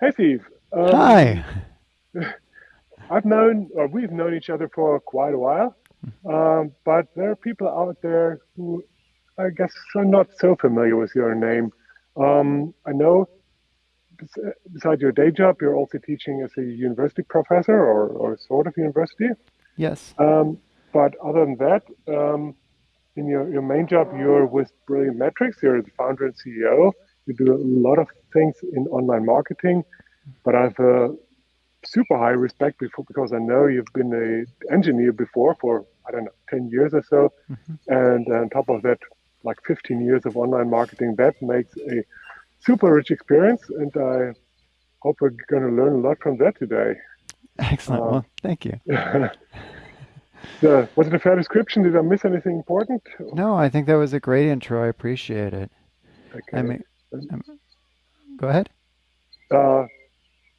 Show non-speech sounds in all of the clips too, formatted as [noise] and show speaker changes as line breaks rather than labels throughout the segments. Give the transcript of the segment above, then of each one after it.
Hey, Steve.
Um, Hi. [laughs]
I've known, or we've known each other for quite a while, um, but there are people out there who I guess are not so familiar with your name. Um, I know besides your day job, you're also teaching as a university professor or, or sort of university.
Yes.
Um, but other than that, um, in your, your main job, you're with Brilliant Metrics. You're the founder and CEO. You do a lot of things in online marketing, but I have a super high respect before because I know you've been an engineer before for I don't know 10 years or so, mm-hmm. and on top of that, like 15 years of online marketing. That makes a super rich experience, and I hope we're going to learn a lot from that today.
Excellent. Uh, well, thank you. [laughs]
the, was it a fair description? Did I miss anything important?
No, I think that was a great intro. I appreciate it. Okay. I mean, go ahead.
Uh,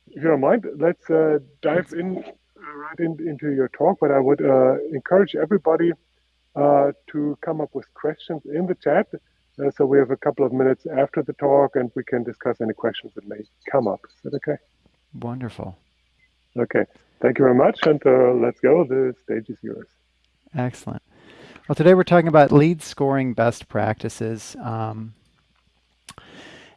if you don't mind, let's uh, dive in uh, right in, into your talk. But I would uh, encourage everybody uh, to come up with questions in the chat. Uh, so we have a couple of minutes after the talk, and we can discuss any questions that may come up. Is that okay?
Wonderful.
Okay. Thank you very much, and let's go. The stage is yours.
Excellent. Well, today we're talking about lead scoring best practices. Um,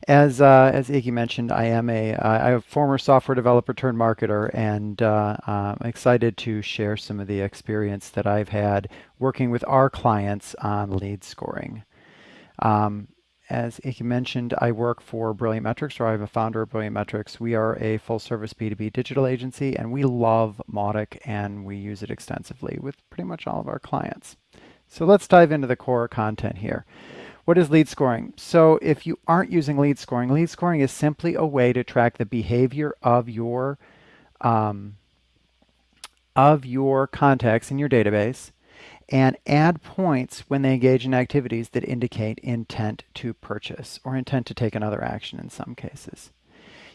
as uh, as Iggy mentioned, I am a uh, a former software developer turned marketer, and uh, I'm excited to share some of the experience that I've had working with our clients on lead scoring. Um, as Iggy mentioned, I work for Brilliant Metrics, or I'm a founder of Brilliant Metrics. We are a full-service B2B digital agency, and we love Mautic, and we use it extensively with pretty much all of our clients. So let's dive into the core content here. What is lead scoring? So if you aren't using lead scoring, lead scoring is simply a way to track the behavior of your um, of your contacts in your database and add points when they engage in activities that indicate intent to purchase or intent to take another action in some cases.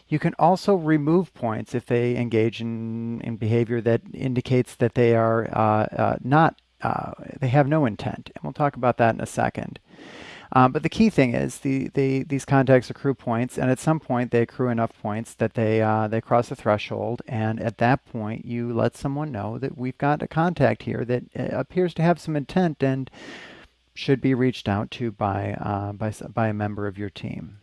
You can also remove points if they engage in, in behavior that indicates that they are uh, uh, not, uh, they have no intent. And we'll talk about that in a second. Um, but the key thing is the, the, these contacts accrue points, and at some point they accrue enough points that they, uh, they cross the threshold, and at that point you let someone know that we've got a contact here that uh, appears to have some intent and should be reached out to by, uh, by, by a member of your team.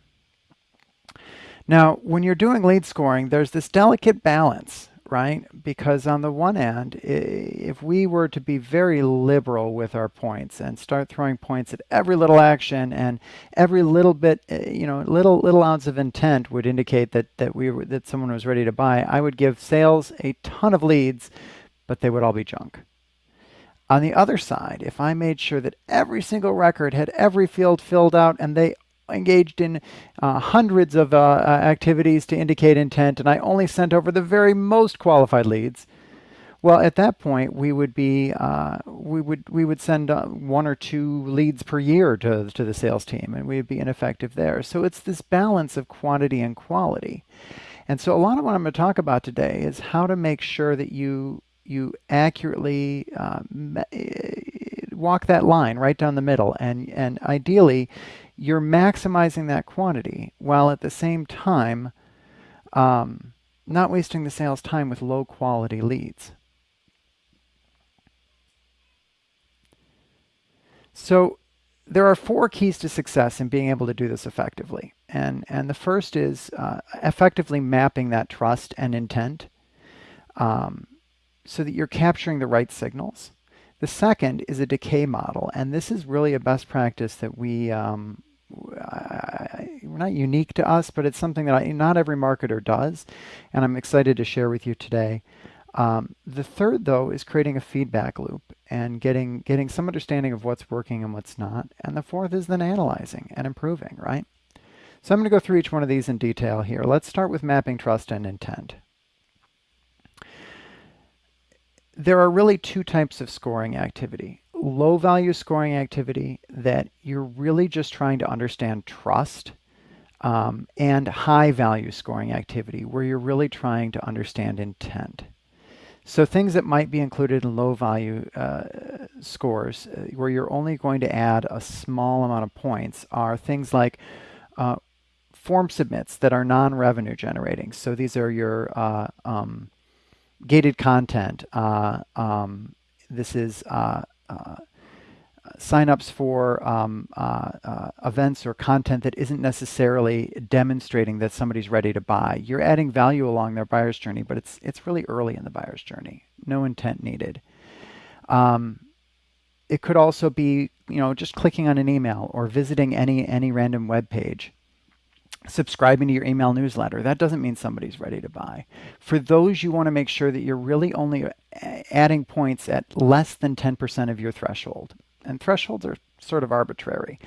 Now, when you're doing lead scoring, there's this delicate balance right? Because on the one hand, if we were to be very liberal with our points and start throwing points at every little action and every little bit, eh, you know, little little ounce of intent would indicate that that we were, that someone was ready to buy, I would give sales a ton of leads, but they would all be junk. On the other side, if I made sure that every single record had every field filled out and they engaged in uh, hundreds of uh, uh, activities to indicate intent, and I only sent over the very most qualified leads. Well, at that point, we would be uh, we would we would send uh, one or two leads per year to to the sales team, and we would be ineffective there. So it's this balance of quantity and quality. And so a lot of what I'm going to talk about today is how to make sure that you you accurately uh, walk that line right down the middle, and and ideally you're maximizing that quantity while at the same time um, not wasting the sales time with low quality leads. So there are four keys to success in being able to do this effectively. And, and the first is uh, effectively mapping that trust and intent um, so that you're capturing the right signals. The second is a decay model, and this is really a best practice that we um, not unique to us, but it's something that I, not every marketer does, and I'm excited to share with you today. Um, the third, though, is creating a feedback loop and getting getting some understanding of what's working and what's not. And the fourth is then analyzing and improving, right? So I'm going to go through each one of these in detail here. Let's start with mapping trust and intent. There are really two types of scoring activity low value scoring activity that you're really just trying to understand trust um, and high value scoring activity where you're really trying to understand intent. So things that might be included in low value uh, scores uh, where you're only going to add a small amount of points are things like uh, form submits that are non-revenue generating. So these are your uh, um, gated content. Uh, um, this is uh, signups for um, uh, uh, events or content that isn't necessarily demonstrating that somebody's ready to buy. You're adding value along their buyer's journey, but it's it's really early in the buyer's journey. No intent needed. Um, it could also be, you know, just clicking on an email or visiting any any random web page subscribing to your email newsletter. That doesn't mean somebody's ready to buy. For those, you want to make sure that you're really only uh, adding points at less than 10% of your threshold. And thresholds are sort of arbitrary.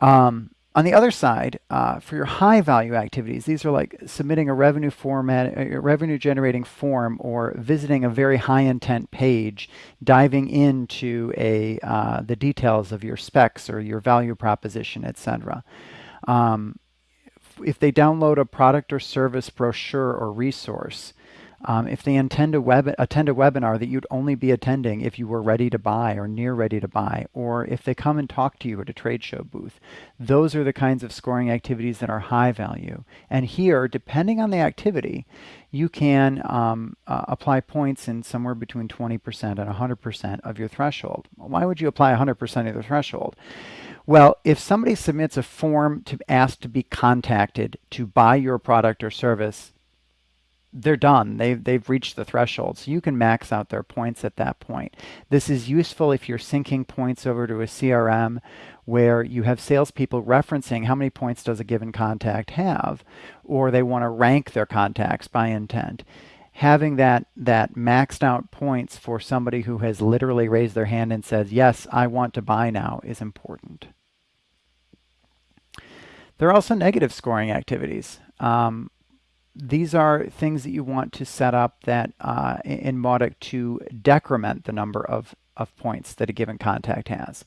Um, on the other side, uh, for your high value activities, these are like submitting a revenue format, a revenue generating form, or visiting a very high intent page, diving into a uh, the details of your specs or your value proposition, etc. Um, if they download a product or service brochure or resource, um, if they intend a web, attend a webinar that you'd only be attending if you were ready to buy or near ready to buy, or if they come and talk to you at a trade show booth, those are the kinds of scoring activities that are high value. And here, depending on the activity, you can um, uh, apply points in somewhere between 20% and 100% of your threshold. Why would you apply 100% of the threshold? Well, if somebody submits a form to ask to be contacted to buy your product or service, they're done. They've, they've reached the threshold. So you can max out their points at that point. This is useful if you're syncing points over to a CRM where you have salespeople referencing how many points does a given contact have, or they want to rank their contacts by intent. Having that, that maxed out points for somebody who has literally raised their hand and says, yes, I want to buy now is important. There are also negative scoring activities. Um, these are things that you want to set up that uh, in Mautic to decrement the number of, of points that a given contact has.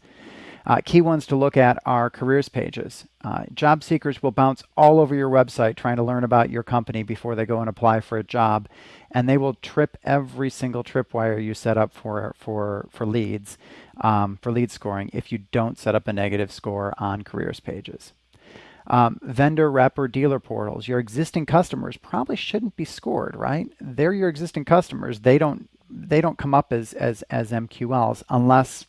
Uh, key ones to look at are careers pages. Uh, job seekers will bounce all over your website trying to learn about your company before they go and apply for a job, and they will trip every single tripwire you set up for for for leads, um, for lead scoring if you don't set up a negative score on careers pages. Um, vendor rep or dealer portals, your existing customers probably shouldn't be scored, right? They're your existing customers. They don't they don't come up as as as MQLs unless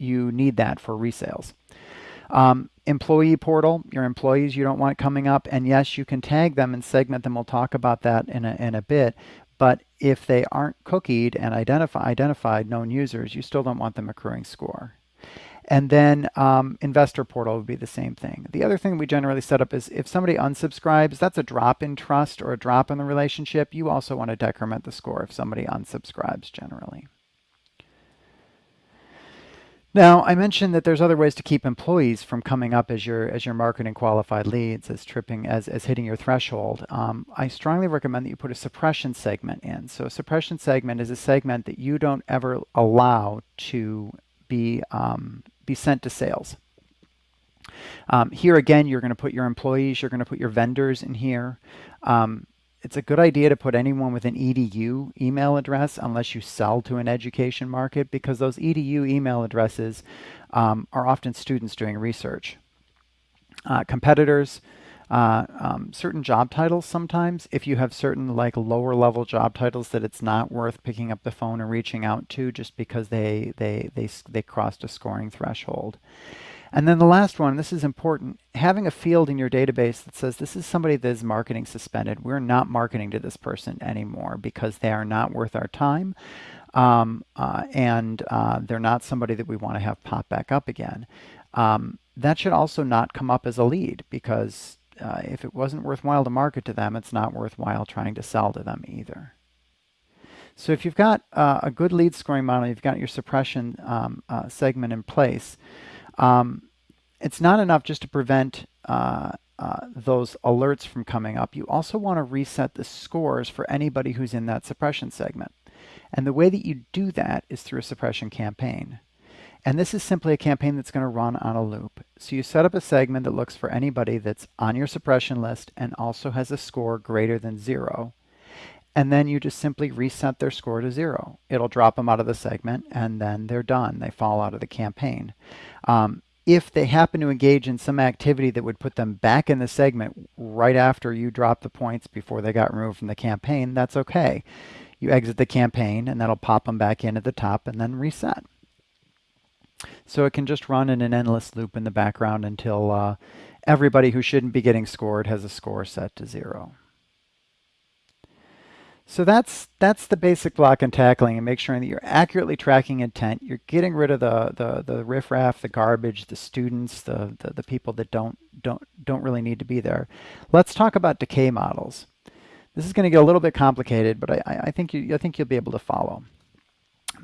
you need that for resales. Um, employee portal, your employees you don't want coming up, and yes, you can tag them and segment them. We'll talk about that in a, in a bit. But if they aren't cookied and identify, identified known users, you still don't want them accruing score. And then um, investor portal would be the same thing. The other thing we generally set up is if somebody unsubscribes, that's a drop in trust or a drop in the relationship. You also want to decrement the score if somebody unsubscribes generally. Now, I mentioned that there's other ways to keep employees from coming up as your as your marketing qualified leads, as tripping, as, as hitting your threshold. Um, I strongly recommend that you put a suppression segment in. So a suppression segment is a segment that you don't ever allow to be um, be sent to sales. Um, here again, you're going to put your employees, you're going to put your vendors in here. Um, it's a good idea to put anyone with an EDU email address unless you sell to an education market because those EDU email addresses um, are often students doing research. Uh, competitors, uh, um, certain job titles sometimes, if you have certain like lower level job titles that it's not worth picking up the phone and reaching out to just because they, they, they, they crossed a scoring threshold. And then the last one, this is important, having a field in your database that says this is somebody that is marketing suspended. We're not marketing to this person anymore because they are not worth our time. Um, uh, and uh, they're not somebody that we want to have pop back up again. Um, that should also not come up as a lead because uh, if it wasn't worthwhile to market to them, it's not worthwhile trying to sell to them either. So if you've got uh, a good lead scoring model, you've got your suppression um, uh, segment in place, um, it's not enough just to prevent uh, uh, those alerts from coming up. You also want to reset the scores for anybody who's in that suppression segment. And the way that you do that is through a suppression campaign. And this is simply a campaign that's going to run on a loop. So you set up a segment that looks for anybody that's on your suppression list and also has a score greater than zero. And then you just simply reset their score to zero. It'll drop them out of the segment and then they're done. They fall out of the campaign. Um, if they happen to engage in some activity that would put them back in the segment right after you drop the points before they got removed from the campaign, that's okay. You exit the campaign and that'll pop them back in at the top and then reset. So it can just run in an endless loop in the background until uh, everybody who shouldn't be getting scored has a score set to zero. So that's that's the basic block and tackling and make sure that you're accurately tracking intent. You're getting rid of the the the riffraff, the garbage, the students, the, the the people that don't don't don't really need to be there. Let's talk about decay models. This is going to get a little bit complicated, but I, I think you I think you'll be able to follow.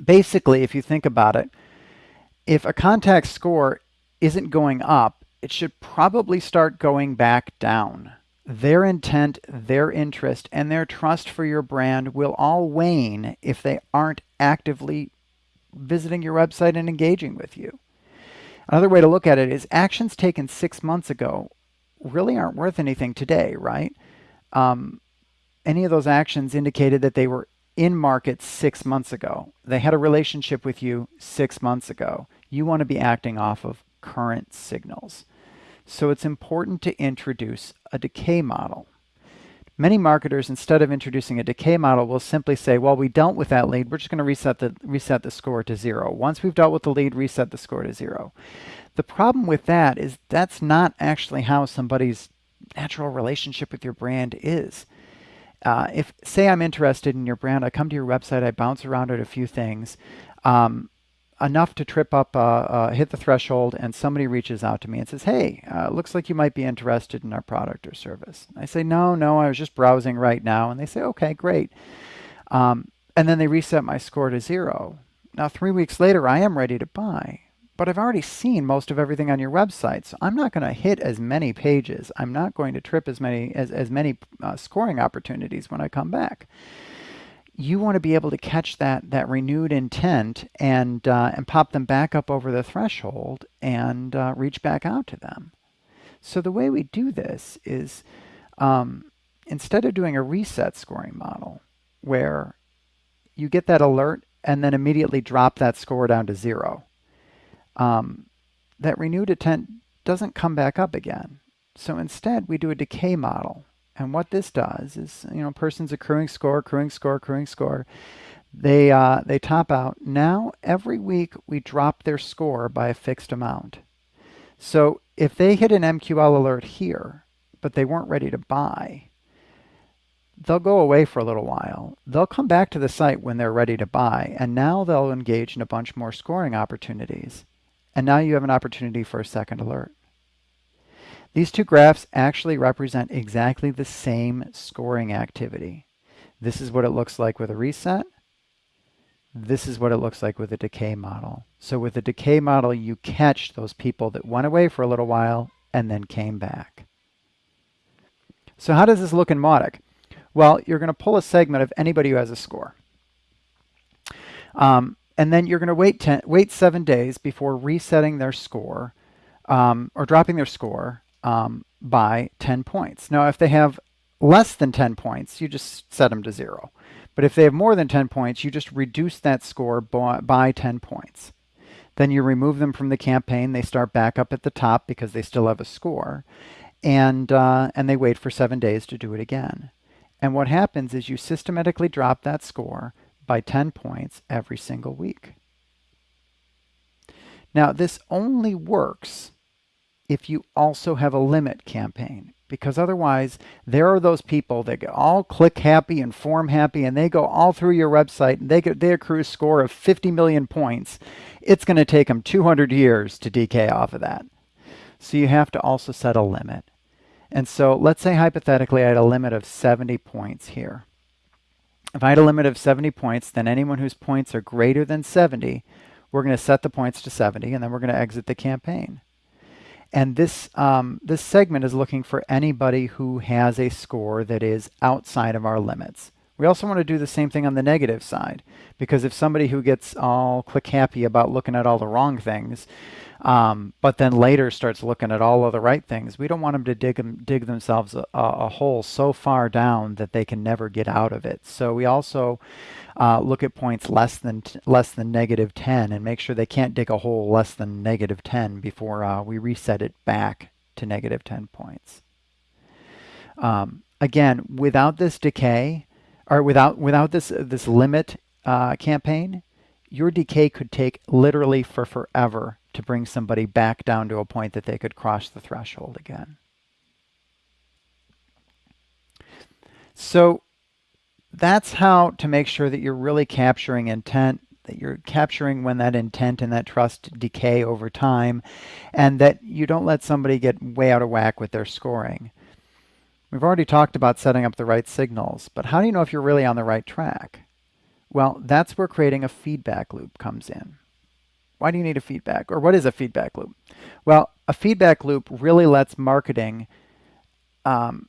Basically, if you think about it, if a contact score isn't going up, it should probably start going back down their intent, their interest, and their trust for your brand will all wane if they aren't actively visiting your website and engaging with you. Another way to look at it is actions taken six months ago really aren't worth anything today, right? Um, any of those actions indicated that they were in market six months ago. They had a relationship with you six months ago. You want to be acting off of current signals. So it's important to introduce a decay model. Many marketers, instead of introducing a decay model, will simply say, well, we dealt with that lead. We're just going to reset the, reset the score to zero. Once we've dealt with the lead, reset the score to zero. The problem with that is that's not actually how somebody's natural relationship with your brand is. Uh, if, say I'm interested in your brand, I come to your website, I bounce around at a few things. Um, enough to trip up, uh, uh, hit the threshold, and somebody reaches out to me and says, Hey, uh, looks like you might be interested in our product or service. I say, No, no, I was just browsing right now. And they say, Okay, great. Um, and then they reset my score to zero. Now, three weeks later, I am ready to buy, but I've already seen most of everything on your website. So I'm not going to hit as many pages. I'm not going to trip as many as, as many uh, scoring opportunities when I come back you want to be able to catch that that renewed intent and uh, and pop them back up over the threshold and uh, reach back out to them. So the way we do this is um, instead of doing a reset scoring model where you get that alert and then immediately drop that score down to zero, um, that renewed intent doesn't come back up again. So instead we do a decay model and what this does is, you know, person's accruing score, accruing score, accruing score. They, uh, they top out. Now, every week we drop their score by a fixed amount. So if they hit an MQL alert here, but they weren't ready to buy, they'll go away for a little while. They'll come back to the site when they're ready to buy, and now they'll engage in a bunch more scoring opportunities. And now you have an opportunity for a second alert. These two graphs actually represent exactly the same scoring activity. This is what it looks like with a reset. This is what it looks like with a decay model. So with a decay model, you catch those people that went away for a little while and then came back. So how does this look in Mautic? Well, you're going to pull a segment of anybody who has a score. Um, and then you're going to wait, ten, wait seven days before resetting their score um, or dropping their score um, by 10 points. Now, if they have less than 10 points, you just set them to zero. But if they have more than 10 points, you just reduce that score by 10 points. Then you remove them from the campaign. They start back up at the top because they still have a score. And, uh, and they wait for seven days to do it again. And what happens is you systematically drop that score by 10 points every single week. Now, this only works if you also have a limit campaign because otherwise there are those people that get all click happy and form happy and they go all through your website and they get they accrue a score of 50 million points. It's going to take them 200 years to decay off of that. So you have to also set a limit. And so let's say hypothetically I had a limit of 70 points here. If I had a limit of 70 points then anyone whose points are greater than 70 we're going to set the points to 70 and then we're going to exit the campaign and this, um, this segment is looking for anybody who has a score that is outside of our limits. We also want to do the same thing on the negative side, because if somebody who gets all click happy about looking at all the wrong things, um, but then later starts looking at all of the right things, we don't want them to dig, dig themselves a, a, hole so far down that they can never get out of it. So we also uh, look at points less than less than negative 10 and make sure they can't dig a hole less than negative 10 before uh, we reset it back to negative 10 points. Um, again, without this decay, or without without this this limit uh, campaign, your decay could take literally for forever to bring somebody back down to a point that they could cross the threshold again. So that's how to make sure that you're really capturing intent, that you're capturing when that intent and that trust decay over time, and that you don't let somebody get way out of whack with their scoring. We've already talked about setting up the right signals, but how do you know if you're really on the right track? Well, that's where creating a feedback loop comes in. Why do you need a feedback? Or what is a feedback loop? Well, a feedback loop really lets marketing um,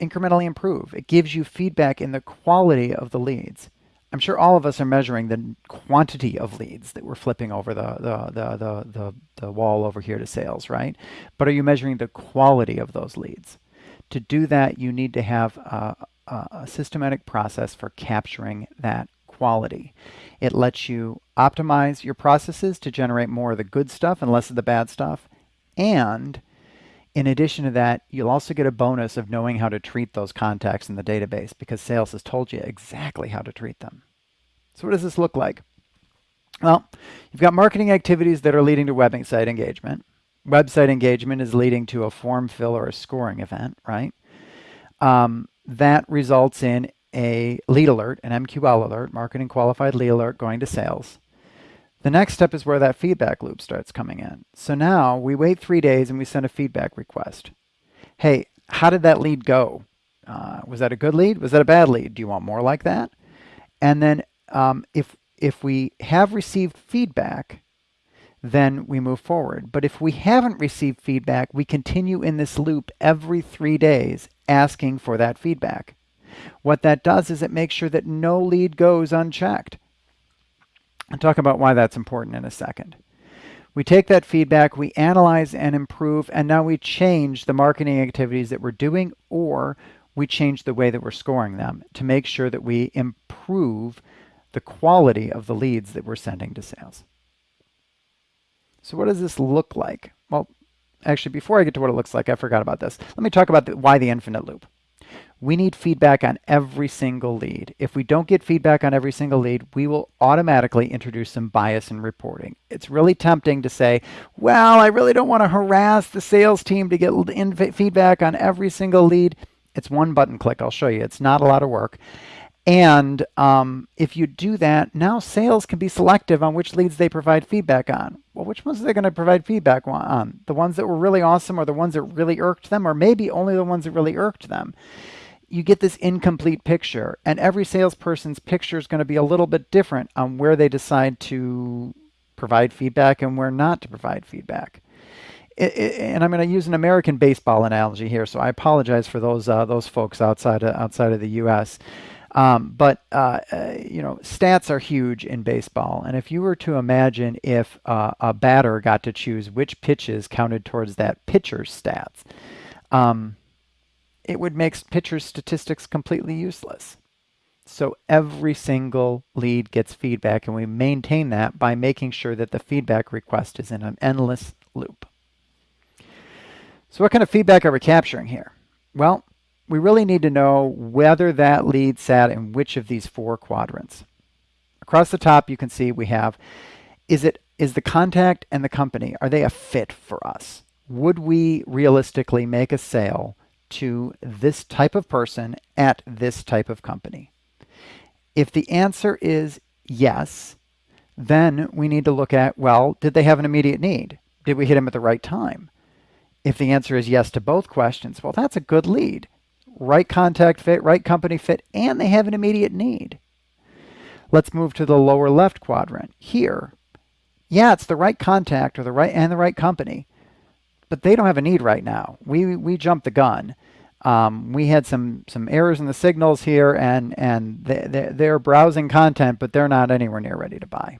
incrementally improve. It gives you feedback in the quality of the leads. I'm sure all of us are measuring the quantity of leads that we're flipping over the, the, the, the, the, the wall over here to sales, right? But are you measuring the quality of those leads? To do that, you need to have a, a systematic process for capturing that quality. It lets you optimize your processes to generate more of the good stuff and less of the bad stuff. And in addition to that, you'll also get a bonus of knowing how to treat those contacts in the database because sales has told you exactly how to treat them. So what does this look like? Well, you've got marketing activities that are leading to website engagement. Website engagement is leading to a form fill or a scoring event, right? Um, that results in a lead alert, an MQL alert, marketing qualified lead alert going to sales. The next step is where that feedback loop starts coming in. So now we wait three days and we send a feedback request. Hey, how did that lead go? Uh, was that a good lead? Was that a bad lead? Do you want more like that? And then um, if, if we have received feedback, then we move forward. But if we haven't received feedback, we continue in this loop every three days asking for that feedback. What that does is it makes sure that no lead goes unchecked. I'll talk about why that's important in a second. We take that feedback, we analyze and improve, and now we change the marketing activities that we're doing or we change the way that we're scoring them to make sure that we improve the quality of the leads that we're sending to sales. So what does this look like? Well, actually, before I get to what it looks like, I forgot about this. Let me talk about the, why the infinite loop we need feedback on every single lead. If we don't get feedback on every single lead, we will automatically introduce some bias in reporting. It's really tempting to say, well, I really don't want to harass the sales team to get feedback on every single lead. It's one button click. I'll show you. It's not a lot of work. And um, if you do that, now sales can be selective on which leads they provide feedback on. Well, which ones are they going to provide feedback on? The ones that were really awesome or the ones that really irked them or maybe only the ones that really irked them you get this incomplete picture. And every salesperson's picture is going to be a little bit different on where they decide to provide feedback and where not to provide feedback. And I'm going to use an American baseball analogy here, so I apologize for those uh, those folks outside of, outside of the U.S. Um, but uh, uh, you know, stats are huge in baseball, and if you were to imagine if uh, a batter got to choose which pitches counted towards that pitcher's stats, um, it would make pitcher statistics completely useless. So every single lead gets feedback, and we maintain that by making sure that the feedback request is in an endless loop. So what kind of feedback are we capturing here? Well, we really need to know whether that lead sat in which of these four quadrants. Across the top, you can see we have, is it is the contact and the company, are they a fit for us? Would we realistically make a sale to this type of person at this type of company? If the answer is yes, then we need to look at, well, did they have an immediate need? Did we hit them at the right time? If the answer is yes to both questions, well, that's a good lead. Right contact fit, right company fit, and they have an immediate need. Let's move to the lower left quadrant. Here, yeah, it's the right contact or the right and the right company, but they don't have a need right now. We, we jumped the gun. um, we had some some errors in the signals here, and and they, they're browsing content, but they're not anywhere near ready to buy.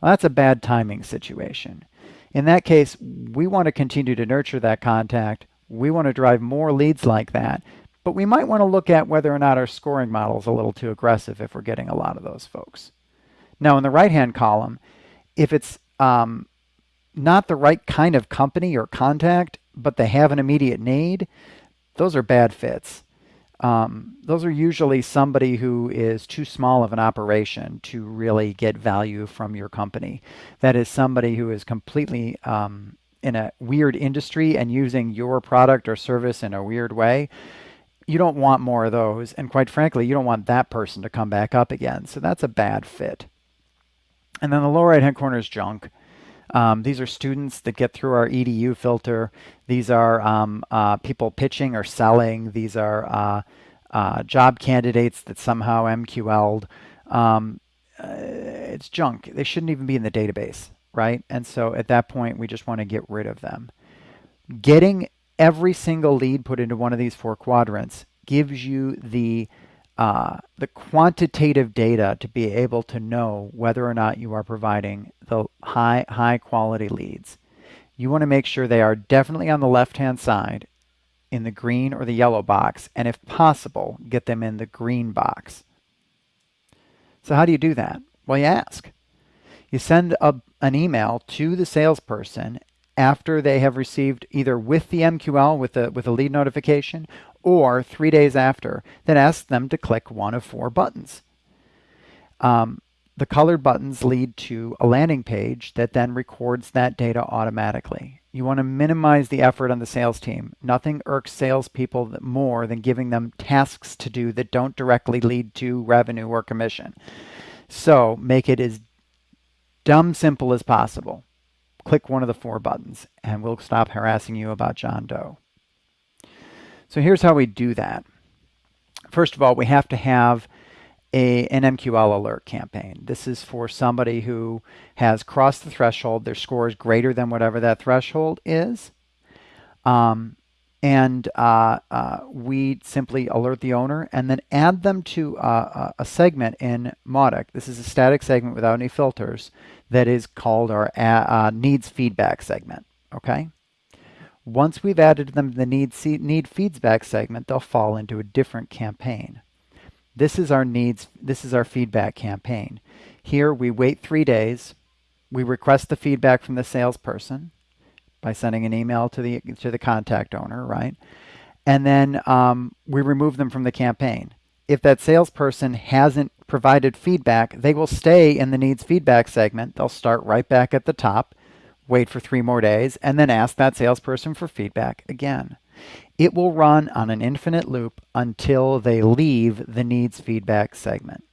Well, that's a bad timing situation. In that case, we want to continue to nurture that contact. We want to drive more leads like that, but we might want to look at whether or not our scoring model is a little too aggressive if we're getting a lot of those folks. Now, in the right-hand column, if it's um, not the right kind of company or contact, but they have an immediate need, those are bad fits. Um, those are usually somebody who is too small of an operation to really get value from your company. That is somebody who is completely um, in a weird industry and using your product or service in a weird way. You don't want more of those. And quite frankly, you don't want that person to come back up again. So that's a bad fit. And then the lower right hand corner is junk. Um, these are students that get through our EDU filter. These are um, uh, people pitching or selling. These are uh, uh, job candidates that somehow MQL'd. Um, uh, it's junk. They shouldn't even be in the database, right? And so at that point, we just want to get rid of them. Getting every single lead put into one of these four quadrants gives you the uh, the quantitative data to be able to know whether or not you are providing the high, high quality leads. You want to make sure they are definitely on the left-hand side in the green or the yellow box, and if possible, get them in the green box. So how do you do that? Well, you ask. You send a, an email to the salesperson after they have received either with the MQL with a, with a lead notification or three days after that asks them to click one of four buttons. Um, the colored buttons lead to a landing page that then records that data automatically. You want to minimize the effort on the sales team. Nothing irks salespeople more than giving them tasks to do that don't directly lead to revenue or commission. So make it as dumb simple as possible. Click one of the four buttons and we'll stop harassing you about John Doe. So here's how we do that. First of all, we have to have a, an MQL alert campaign. This is for somebody who has crossed the threshold. Their score is greater than whatever that threshold is. Um, and uh, uh, we simply alert the owner and then add them to uh, a segment in Mautic. This is a static segment without any filters that is called our uh, needs feedback segment. Okay. Once we've added them to the need, need feedback segment, they'll fall into a different campaign. This is our needs, this is our feedback campaign. Here we wait three days, we request the feedback from the salesperson by sending an email to the to the contact owner, right? And then um, we remove them from the campaign. If that salesperson hasn't provided feedback, they will stay in the needs feedback segment. They'll start right back at the top wait for three more days, and then ask that salesperson for feedback again. It will run on an infinite loop until they leave the needs feedback segment.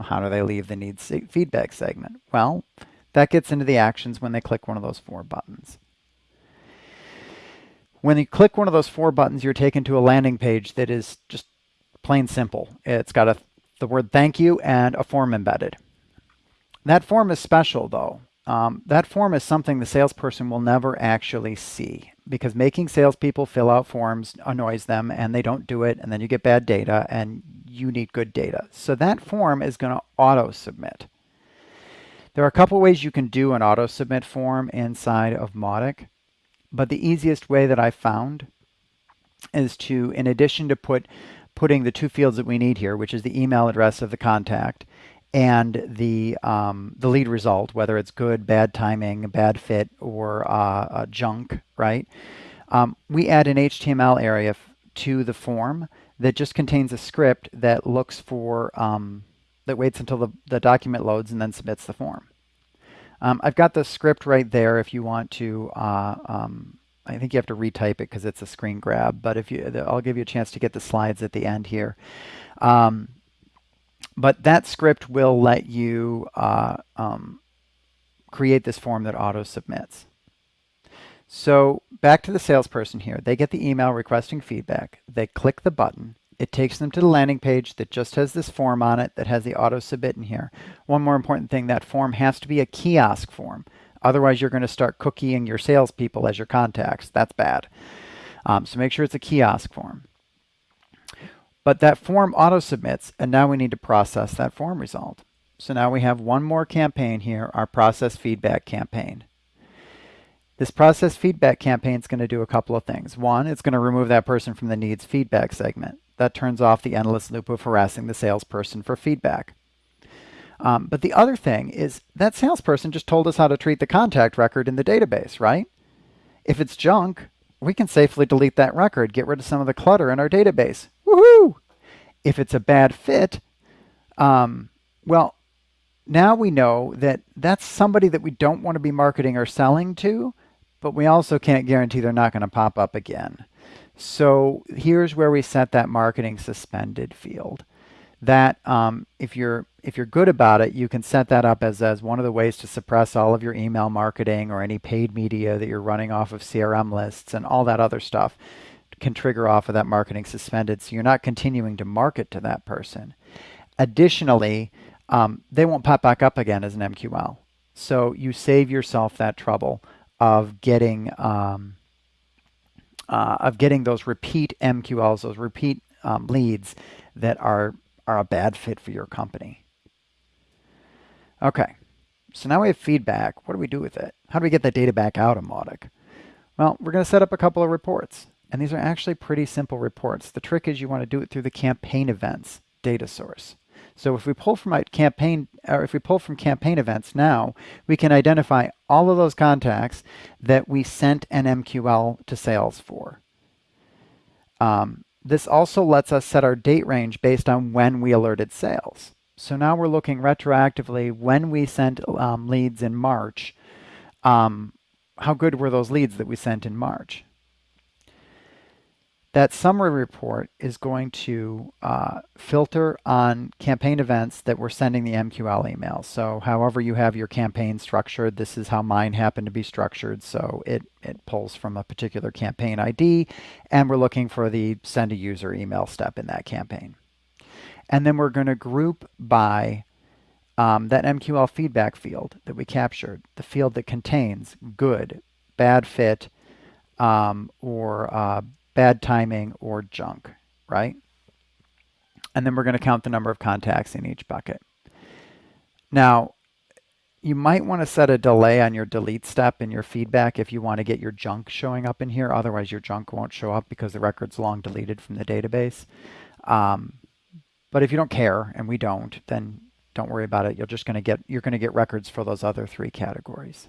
How do they leave the needs feedback segment? Well, that gets into the actions when they click one of those four buttons. When you click one of those four buttons, you're taken to a landing page that is just plain simple. It's got a, the word thank you and a form embedded. That form is special though. Um, that form is something the salesperson will never actually see because making salespeople fill out forms annoys them and they don't do it and then you get bad data and you need good data. So that form is going to auto submit. There are a couple ways you can do an auto submit form inside of Mautic, but the easiest way that I found is to, in addition to put putting the two fields that we need here, which is the email address of the contact and the um, the lead result, whether it's good, bad timing, bad fit, or uh, junk, right? Um, we add an HTML area to the form that just contains a script that looks for um, that waits until the, the document loads and then submits the form. Um, I've got the script right there if you want to. Uh, um, I think you have to retype it because it's a screen grab, but if you, I'll give you a chance to get the slides at the end here. Um, but that script will let you uh, um, create this form that auto submits. So back to the salesperson here. They get the email requesting feedback. They click the button. It takes them to the landing page that just has this form on it that has the auto submit in here. One more important thing, that form has to be a kiosk form. Otherwise, you're going to start cookieing your salespeople as your contacts. That's bad. Um, so make sure it's a kiosk form. But that form auto submits, and now we need to process that form result. So now we have one more campaign here, our process feedback campaign. This process feedback campaign is going to do a couple of things. One, it's going to remove that person from the needs feedback segment. That turns off the endless loop of harassing the salesperson for feedback. Um, but the other thing is that salesperson just told us how to treat the contact record in the database, right? If it's junk, we can safely delete that record, get rid of some of the clutter in our database. Woohoo! If it's a bad fit, um, well, now we know that that's somebody that we don't want to be marketing or selling to, but we also can't guarantee they're not going to pop up again. So here's where we set that marketing suspended field. That um, if you're if you're good about it, you can set that up as, as one of the ways to suppress all of your email marketing or any paid media that you're running off of CRM lists and all that other stuff can trigger off of that marketing suspended. So you're not continuing to market to that person. Additionally, um, they won't pop back up again as an MQL. So you save yourself that trouble of getting um, uh, of getting those repeat MQLs, those repeat um, leads that are are a bad fit for your company. Okay, so now we have feedback. What do we do with it? How do we get that data back out of Mautic? Well, we're going to set up a couple of reports. And these are actually pretty simple reports. The trick is you want to do it through the campaign events data source. So if we pull from campaign, or if we pull from campaign events now, we can identify all of those contacts that we sent an MQL to sales for. Um, this also lets us set our date range based on when we alerted sales. So now we're looking retroactively when we sent um, leads in March. Um, how good were those leads that we sent in March? That summary report is going to uh, filter on campaign events that we're sending the MQL email. So however you have your campaign structured, this is how mine happened to be structured. So it, it pulls from a particular campaign ID, and we're looking for the send a user email step in that campaign. And then we're going to group by um, that MQL feedback field that we captured, the field that contains good, bad fit, um, or uh, bad timing, or junk, right? And then we're going to count the number of contacts in each bucket. Now, you might want to set a delay on your delete step in your feedback if you want to get your junk showing up in here. Otherwise, your junk won't show up because the record's long deleted from the database. Um, but if you don't care, and we don't, then don't worry about it. You're just going to get you're going to get records for those other three categories.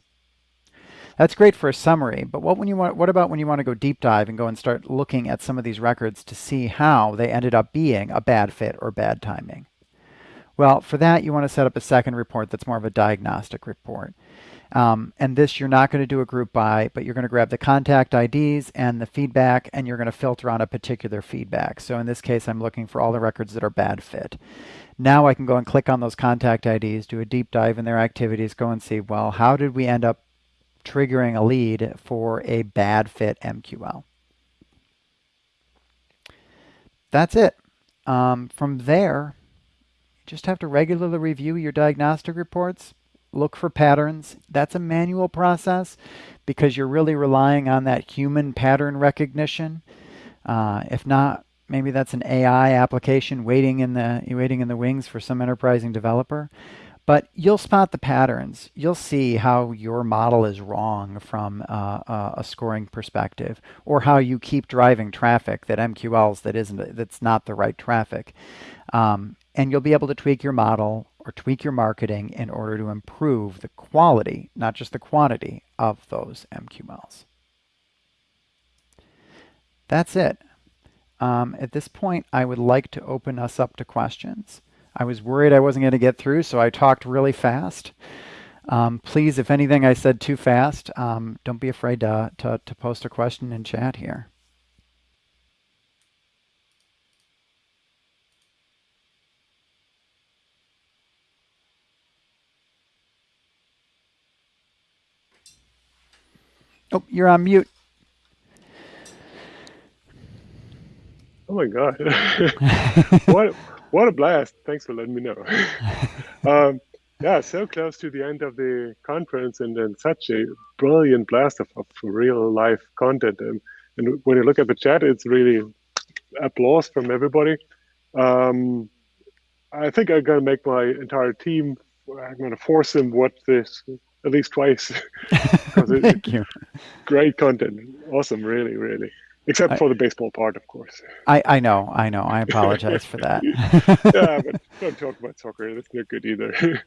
That's great for a summary, but what when you want what about when you want to go deep dive and go and start looking at some of these records to see how they ended up being a bad fit or bad timing? Well, for that you want to set up a second report that's more of a diagnostic report. Um, and this you're not going to do a group by, but you're going to grab the contact IDs and the feedback and you're going to filter on a particular feedback. So in this case, I'm looking for all the records that are bad fit. Now I can go and click on those contact IDs, do a deep dive in their activities, go and see, well, how did we end up triggering a lead for a bad fit MQL. That's it. Um, from there, you just have to regularly review your diagnostic reports, look for patterns. That's a manual process because you're really relying on that human pattern recognition. Uh, if not, maybe that's an AI application waiting in the waiting in the wings for some enterprising developer. But you'll spot the patterns. You'll see how your model is wrong from uh, uh, a scoring perspective, or how you keep driving traffic that MQLs that isn't that's not the right traffic. Um, and you'll be able to tweak your model or tweak your marketing in order to improve the quality, not just the quantity, of those MQLs. That's it. Um, at this point, I would like to open us up to questions. I was worried I wasn't going to get through, so I talked really fast. Um, please, if anything I said too fast, um, don't be afraid to, to, to post a question in chat here. Oh, you're on mute.
Oh my God. [laughs] [laughs] what what a blast. Thanks for letting me know. [laughs] um, yeah, so close to the end of the conference and then such a brilliant blast of, of real life content. And And when you look at the chat, it's really applause from everybody. Um, I think I'm going to make my entire team. I'm going to force them watch this at least twice. [laughs] [laughs]
Thank you.
Great content. Awesome. Really, really. Except I, for the baseball part, of course.
I, I know, I know. I apologize for that. [laughs]
yeah, but [laughs] don't talk about soccer. That's not good either.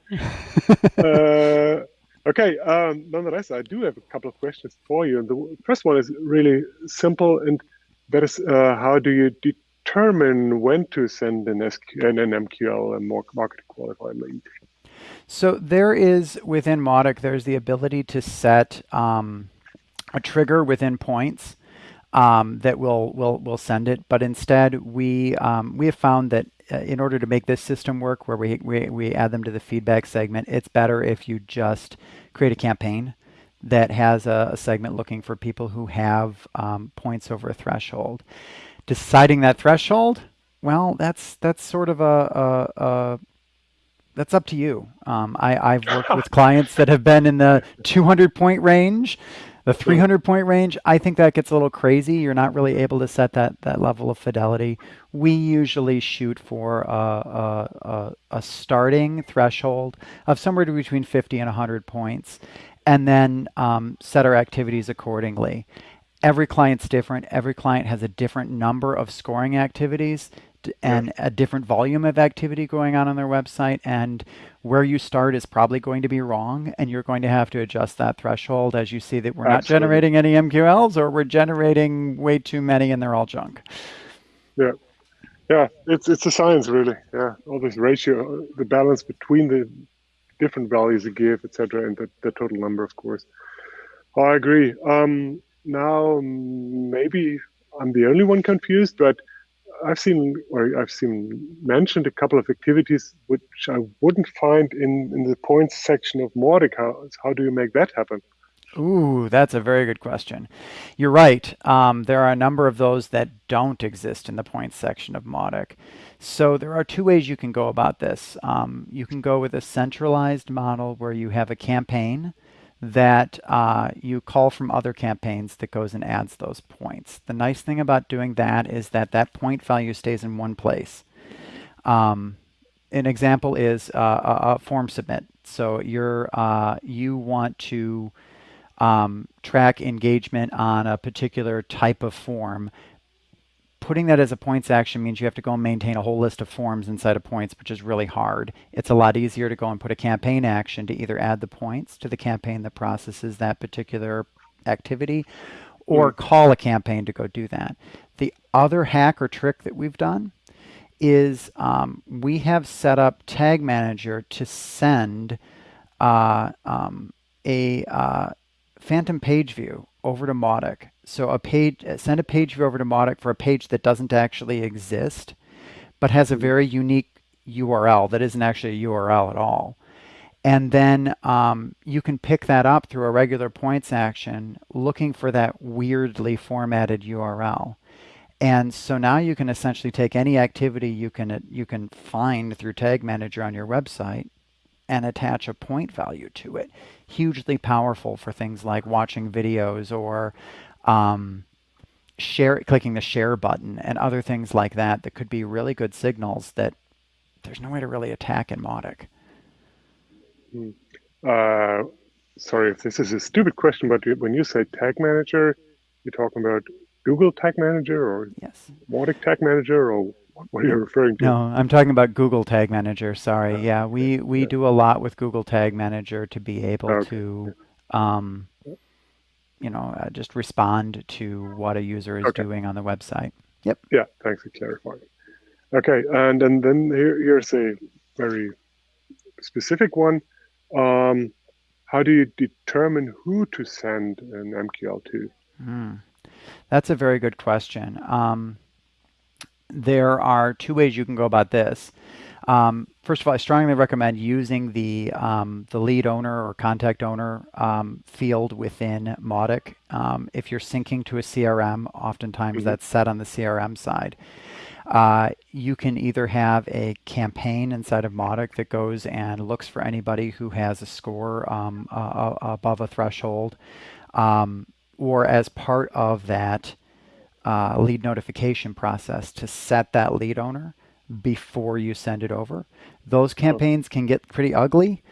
[laughs] uh, okay, um, nonetheless, I do have a couple of questions for you. And the first one is really simple, and that is uh, how do you determine when to send an, SQ, an MQL, a more market qualified lead?
So there is, within Mautic, there's the ability to set um, a trigger within points um, that will will will send it. But instead, we um, we have found that uh, in order to make this system work, where we, we we add them to the feedback segment, it's better if you just create a campaign that has a, a segment looking for people who have um, points over a threshold. Deciding that threshold, well, that's that's sort of a, a, a that's up to you. Um, I, I've worked [laughs] with clients that have been in the 200 point range the 300 point range, I think that gets a little crazy. You're not really able to set that, that level of fidelity. We usually shoot for a, a, a, starting threshold of somewhere between 50 and 100 points, and then um, set our activities accordingly. Every client's different. Every client has a different number of scoring activities and a different volume of activity going on on their website and where you start is probably going to be wrong and you're going to have to adjust that threshold as you see that we're Absolutely. not generating any MQLs or we're generating way too many and they're all junk.
Yeah. Yeah, it's it's a science really. Yeah, all this ratio, the balance between the different values you give, etc., and the, the total number, of course. I agree. Um, now, maybe I'm the only one confused, but I've seen or I've seen mentioned a couple of activities which I wouldn't find in, in the points section of Mautic. How, how do you make that happen?
Ooh, that's a very good question. You're right. Um, there are a number of those that don't exist in the points section of Mautic. So there are two ways you can go about this. Um, you can go with a centralized model where you have a campaign that uh, you call from other campaigns that goes and adds those points. The nice thing about doing that is that that point value stays in one place. Um, an example is uh, a, a, form submit. So you're uh, you want to um, track engagement on a particular type of form putting that as a points action means you have to go and maintain a whole list of forms inside of points, which is really hard. It's a lot easier to go and put a campaign action to either add the points to the campaign that processes that particular activity or mm. call a campaign to go do that. The other hack or trick that we've done is um, we have set up Tag Manager to send uh, um, a uh, phantom page view over to Mautic so a page, send a page view over to Mautic for a page that doesn't actually exist, but has a mm-hmm. very unique URL that isn't actually a URL at all. And then um, you can pick that up through a regular points action looking for that weirdly formatted URL. And so now you can essentially take any activity you can you can find through Tag Manager on your website and attach a point value to it. Hugely powerful for things like watching videos or um, share clicking the share button and other things like that that could be really good signals that there's no way to really attack in Mautic.
Hmm. Uh, sorry if this is a stupid question, but when you say tag manager, you're talking about Google Tag Manager or
yes.
Mautic Tag Manager or what are you referring to?
No, I'm talking about Google Tag Manager. Sorry. Uh, yeah, we, we yeah. do a lot with Google Tag Manager to be able okay. to um, you know, uh, just respond to what a user is okay. doing on the website. Yep.
Yeah, thanks for clarifying. Okay, and, and then here, here's a very specific one. Um, how do you determine who to send an MQL to? Mm,
that's a very good question. Um, there are two ways you can go about this. Um, first of all, I strongly recommend using the um, the lead owner or contact owner um, field within Mautic. Um, if you're syncing to a CRM, oftentimes mm -hmm. that's set on the CRM side. Uh, you can either have a campaign inside of Mautic that goes and looks for anybody who has a score um, uh, above a threshold, um, or as part of that uh, lead notification process to set that lead owner before you send it over. Those campaigns can get pretty ugly.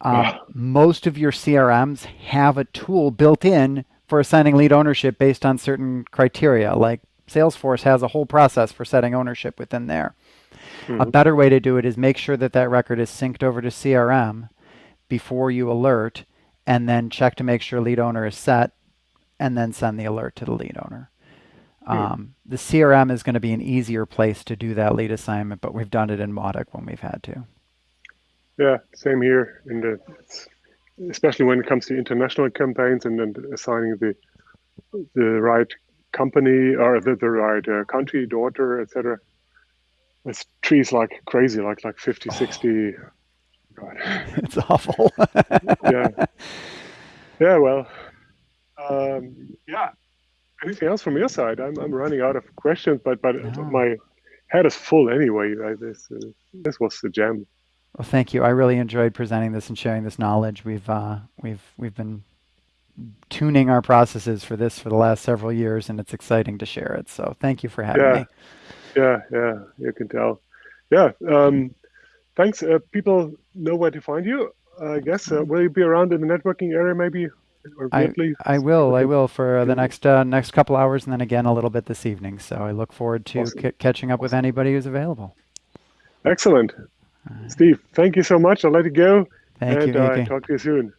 Um, most of your CRMs have a tool built in for assigning lead ownership based on certain criteria, like Salesforce has a whole process for setting ownership within there. Mm-hmm. A better way to do it is make sure that that record is synced over to CRM before you alert, and then check to make sure lead owner is set, and then send the alert to the lead owner. Hmm. Um, the CRM is going to be an easier place to do that lead assignment, but we've done it in Mautic when we've had to.
Yeah, same here. In the, especially when it comes to international campaigns and then assigning the the right company or the, the right uh, country, daughter, etc. It's trees like crazy, like like 50, 60.
God. [laughs] It's awful. [laughs]
yeah. [laughs] Yeah. Well. Um, yeah. Anything else from your side? I'm I'm running out of questions, but but no. my head is full anyway. This uh, this was the gem.
Well, thank you. I really enjoyed presenting this and sharing this knowledge. We've uh, we've we've been tuning our processes for this for the last several years, and it's exciting to share it. So thank you for having
yeah.
me.
Yeah, yeah, you can tell. Yeah, um, thanks. Uh, people know where to find you. I guess uh, will you be around in the networking area maybe?
I, I will. I will for uh, the next uh, next couple hours, and then again a little bit this evening. So I look forward to awesome. catching up with anybody who's available.
Excellent, Steve. Thank you so much. I'll let you go.
Thank
and,
you.
Uh, talk to you soon.